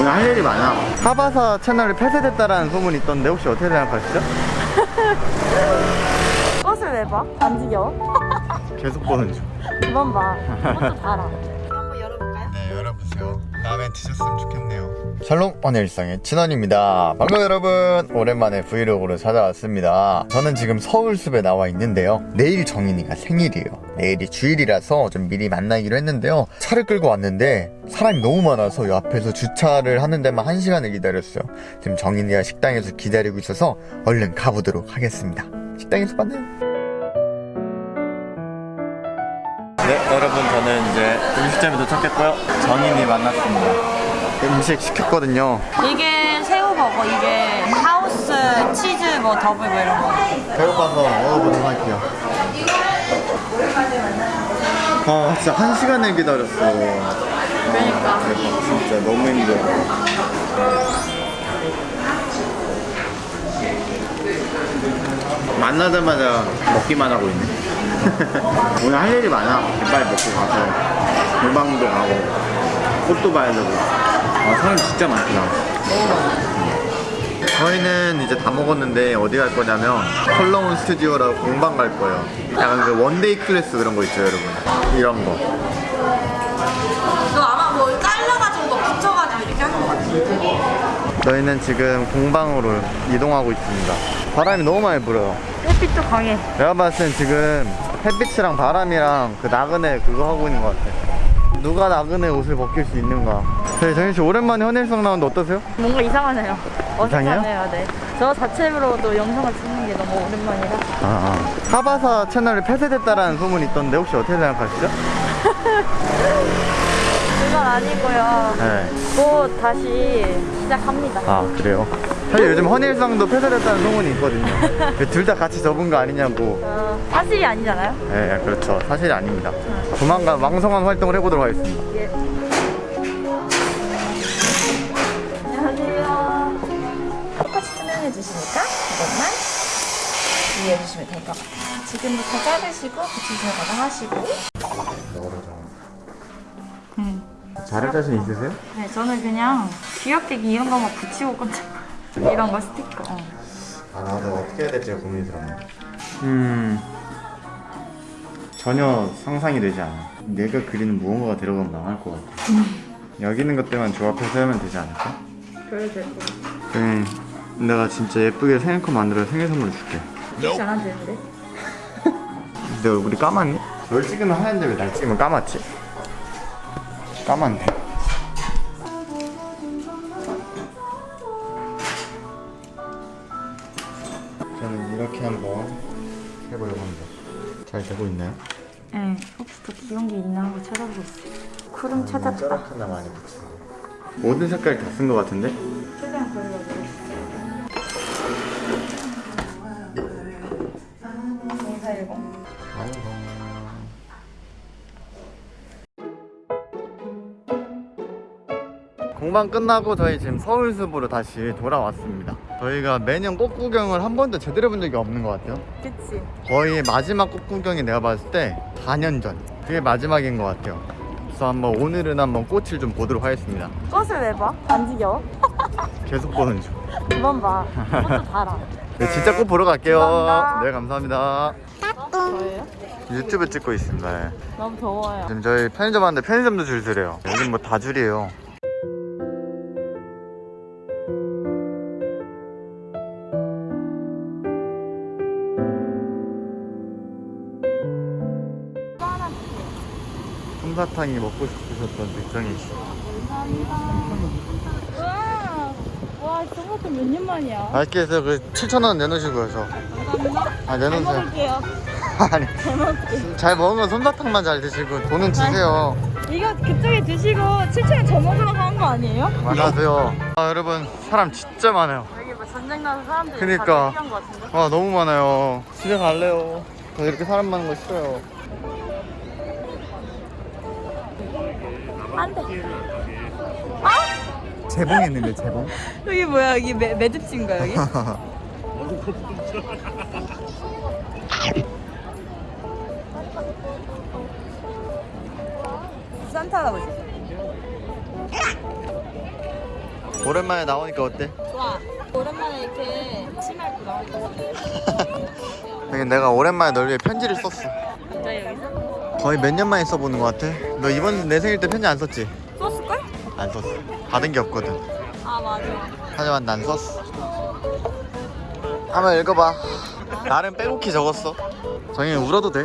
오늘 할 일이 많아. 하바사 채널이 폐쇄됐다라는 소문이 있던데 혹시 어떻게 생각하시죠? 꽃을 왜 봐? 안 지겨워? 계속 보는 중. 그만 봐. 그것도 달아. 한번 열어볼까요? 네, 열어보세요. 마음에 드셨으면 좋겠네요. 샬롬 오늘 일상의 진원입니다. 반가워요 여러분. 오랜만에 브이로그로 찾아왔습니다. 저는 지금 서울숲에 나와 있는데요. 내일 정인이가 생일이에요. 내일이 주일이라서 좀 미리 만나기로 했는데요. 차를 끌고 왔는데 사람이 너무 많아서 이 앞에서 주차를 하는 데만 한 시간을 기다렸어요. 지금 정인이가 식당에서 기다리고 있어서 얼른 가보도록 하겠습니다. 식당에서 만나요. 네, 여러분 저는 이제 음식점에 도착했고요. 정인이 만났습니다. 음식 시켰거든요. 이게 새우버거, 이게 하우스 치즈 뭐 더블 뭐 이런 거. 배고파서 먹어보도록 할게요. 아, 진짜 한 시간을 기다렸어. 그러니까. 대박, 진짜 너무 힘들어. 만나자마자 먹기만 하고 있네. 오늘 할 일이 많아. 빨리 먹고 가서 물방울도 가고 꽃도 봐야 되고. 아, 사람 진짜 많구나. 저희는 이제 다 먹었는데 어디 갈 거냐면 컬러운 스튜디오라고 공방 갈 거예요. 약간 그 one day class 그런 거 있죠, 여러분. 이런 거. 너 아마 뭐 잘라가지고 뭐 붙여가지고 이렇게 하는 거 같아. 저희는 지금 공방으로 이동하고 있습니다. 바람이 너무 많이 불어요. 햇빛도 강해. 내가 봤을 땐 지금 햇빛이랑 바람이랑 그 나그네 그거 하고 있는 것 같아. 누가 나그네 옷을 벗길 수 있는가? 네, 정인 씨 오랜만에 헌일성 나오는데 어떠세요? 뭔가 이상하네요. 어색하네요, 네. 저 자체로도 영상을 찍는 게 너무 오랜만이라. 아, 아. 하바사 채널이 폐쇄됐다라는 소문이 있던데 혹시 어떻게 생각하시죠? 그건 아니고요. 네. 곧 다시 시작합니다. 아 그래요? 사실 요즘 헌일성도 폐쇄됐다는 소문이 있거든요. 둘 다 같이 접은 거 아니냐고. 어, 사실이 아니잖아요. 네, 그렇죠. 사실이 아닙니다. 조만간 왕성한 활동을 해보도록 하겠습니다. 예. 것만 주의해 주시면 될 것 같아요. 지금부터 자르시고 붙일 생각을 하시고 자를 자신 있으세요? 네, 저는 그냥 귀엽게 이런 거만 붙이고 거. 이런 거 스티커. 어. 아 나도 어떻게 해야 될지 고민이 들었네. 음 전혀 상상이 되지 않아. 내가 그리는 무언가가 들어가면 망할 것 같아. 여기 있는 것들만 조합해서 하면 되지 않을까? 그래도 될것 같아. 응. 내가 진짜 예쁘게 생일컷 만들어 생일 선물 줄게. 안 되는데? 내 얼굴이 까맣니? 널 찍으면 하얀데 왜 날 찍으면 까맣지? 까만데. 저는 이렇게 한번 해보려고 합니다. 잘 되고 있나요? 네, 혹시 더 귀여운 게 있나 한번 찾아보고 있어요. 쿠름 찾았다. 쩌락 하나 많이 붙이고. 모든 색깔 다 쓴 것 같은데? 최대한 걸려가지고. 공방 끝나고 저희 지금 서울숲으로 다시 돌아왔습니다. 저희가 매년 꽃 구경을 한 번도 제대로 본 적이 없는 것 같아요. 그치. 거의 마지막 꽃 구경이 내가 봤을 때 4년 전. 그게 마지막인 것 같아요. 그래서 한번 오늘은 한번 꽃을 좀 보도록 하겠습니다. 꽃을 왜 봐? 안 지겨워? 계속 보는 중. 그만 봐. 그것도 달아. 네, 진짜 꽃 보러 갈게요. 감사합니다. 네, 감사합니다. 유튜브 찍고 있습니다. 네. 너무 더워요. 지금 저희 편의점 왔는데 편의점도 줄 서래요. 여긴 뭐 다 줄이에요. 솜사탕이 먹고 싶으셨던 백정희 씨. 와, 와, 저것도 몇년 만이야. 맛있게 해서 그 7,000원 내놓으시고요, 저. 감사합니다. 아, 잘 내놓으세요. 먹을게요. 아니, 잘 먹을게요. 잘건 솜사탕만 잘 드시고 돈은 주세요. 이거 그쪽에 드시고 7천원 저 먹으라고 한 거 아니에요? 안녕하세요. 아, 여러분, 사람 진짜 많아요. 여기 뭐 전쟁 나서 사람들이 그니까. 다 대기한 거 같은데? 아, 너무 많아요. 집에 갈래요. 저 이렇게 사람 많은 거 싫어요. 안 돼. 재봉했는데, 재봉? 여기 뭐야? 여기 매, 매듭진가 여기? 산타 할아버지. 오랜만에 나오니까 어때? 좋아. 오랜만에 이렇게 치마 입고 나오니까 내가 오랜만에 널 위해 편지를 썼어 진짜 여기서 거의 몇 년 만에 써보는 것 같아. 너 이번 내 생일 때 편지 안 썼지? 썼을걸? 안 썼어. 받은 게 없거든. 아 맞아. 하지만 난 썼어. 한번 읽어봐. 나름 빼곡히 적었어. 정희 울어도 돼?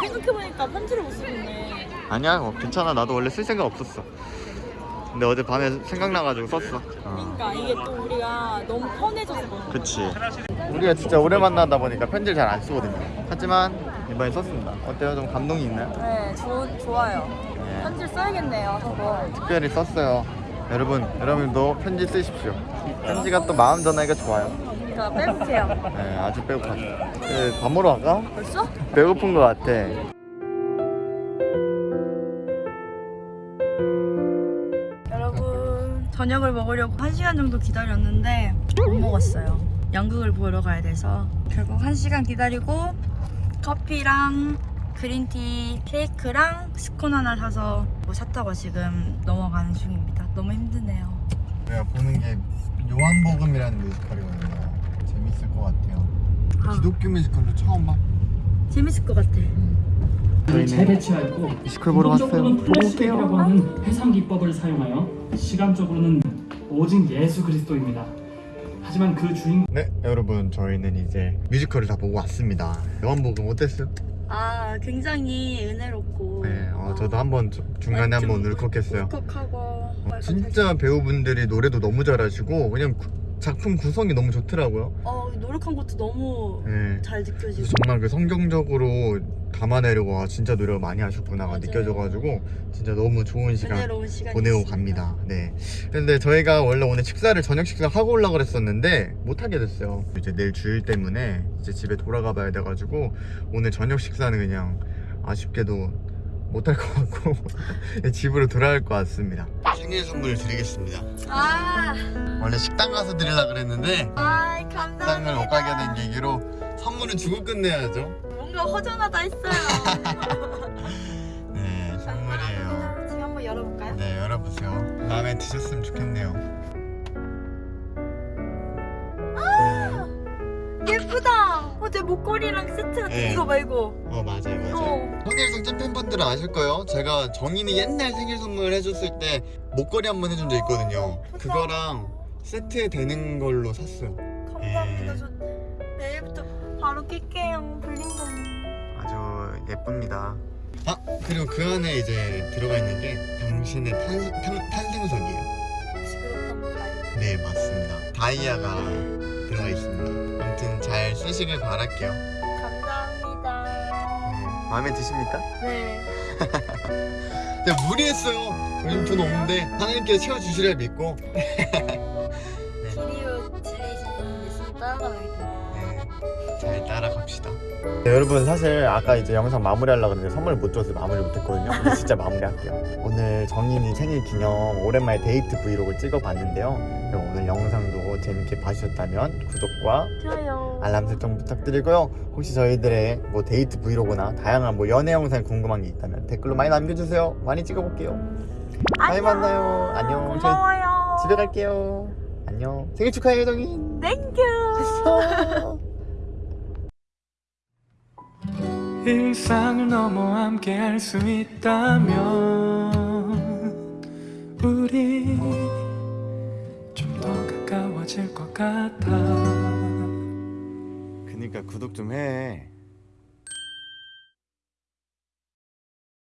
생각해보니까 편지를 못 쓰겠네. 아니야 뭐 괜찮아. 나도 원래 쓸 생각 없었어 근데 어제 밤에 생각나가지고 썼어 어. 그러니까 이게 또 우리가 너무 편해져서 그런. 그치 우리가 진짜 오래 만나다 보니까 편지를 잘 안 쓰거든요 하지만 이번에 썼습니다 어때요? 좀 감동이 있나요? 네, 좋 좋아요. 네. 편지를 써야겠네요, 저거. 특별히 썼어요 여러분 여러분도 편지 쓰십시오 편지가 또 마음 전하기가 좋아요 자, 빼볼게요. 네 아주 배고파요 네, 밥 먹으러 갈까? 벌써? 배고픈 것 같아 저녁을 먹으려고 1시간 정도 기다렸는데 못 먹었어요. 연극을 보러 가야 돼서 결국 1시간 기다리고 커피랑 green tea 케이크랑 스콘 하나 사서 뭐 샀다고 지금 넘어가는 중입니다. 너무 힘드네요. 내가 보는 게 요한복음이라는 뮤지컬이거든요 재밌을 것 같아요. 아. 기독교 뮤지컬도 처음 봐? 재밌을 것 같아 재배치하고 뮤지컬 보러 왔어요. 플래시백이라고 하는 회상 기법을 사용하여 시간적으로는 오직 예수 그리스도입니다. 하지만 그 주인공 네 여러분 저희는 이제 뮤지컬을 다 보고 왔습니다 요한복음 어땠어요? 아 굉장히 은혜롭고 네 어, 저도 한번 저- 중간에 아, 좀 한번 울컥했어요 울컥하고 어, 진짜 배우분들이 노래도 너무 잘하시고 그냥 구- 작품 구성이 너무 좋더라고요 어 노력한 것도 너무 네. 잘 느껴지고 정말 그 성경적으로 담아내려고 와 진짜 노력을 많이 하셨구나가 맞아요. 느껴져가지고 진짜 너무 좋은 시간 보내고 갑니다. 네. 근데 저희가 원래 오늘 식사를 저녁 식사 하고 올라 그랬었는데 못 하게 됐어요. 이제 내일 주일 때문에 이제 집에 돌아가 봐야 돼가지고 오늘 저녁 식사는 그냥 아쉽게도 못할 것 같고 집으로 돌아갈 것 같습니다. 생일 선물을 드리겠습니다. 아, 원래 식당 가서 드리려 그랬는데 식당을 감사합니다 못 가게 된 계기로 선물은 주고 끝내야죠. 뭔가 허전하다 했어요 네, 선물이에요. 지금 한번 열어볼까요? 네, 열어보세요. 마음에 드셨으면 좋겠네요. 예쁘다 어제 목걸이랑 세트 네. 이거 말고 어, 맞아요, 맞아요. 어. 손일성 찐팬분들은 아실 거예요. 제가 정인이 옛날 생일 선물 해줬을 때 목걸이 한 번 해준 적 있거든요. 그거랑 세트에 되는 걸로 샀어요. 감사합니다 예. 저 내일부터 바로 낄게요 블링블링 예쁩니다. 아, 그리고 그 안에 이제 들어가 있는 게 당신의 탄, 탄, 탄생석이에요. 그렇다면 네, 맞습니다. 다이아가 들어가 있습니다. 아무튼 잘 쓰시길 바랄게요. 감사합니다 네, 마음에 드십니까? 네 네, 무리했어요. 요즘 돈 없는데 하나님께서 채워주시리라 믿고 따라갑시다. 네, 여러분 사실 아까 이제 영상 마무리하려고 했는데 선물 못 줘서 마무리 못했거든요. 근데 진짜 마무리할게요. 오늘 정인이 생일 기념 오랜만에 데이트 브이로그 찍어봤는데요. 그럼 오늘 영상도 재밌게 봐주셨다면 구독과 좋아요 알람 설정 부탁드리고요. 혹시 저희들의 뭐 데이트 브이로그나 다양한 뭐 연애 영상 궁금한 게 있다면 댓글로 많이 남겨주세요. 많이 찍어볼게요. 다음에 만나요. 안녕. 고마워요 집에 갈게요. 안녕. 생일 축하해요, 정인. Thank you 일상을 넘어 함께 할 수 있다면 우리 좀 더 가까워질 것 같아 그니까 구독 좀 해.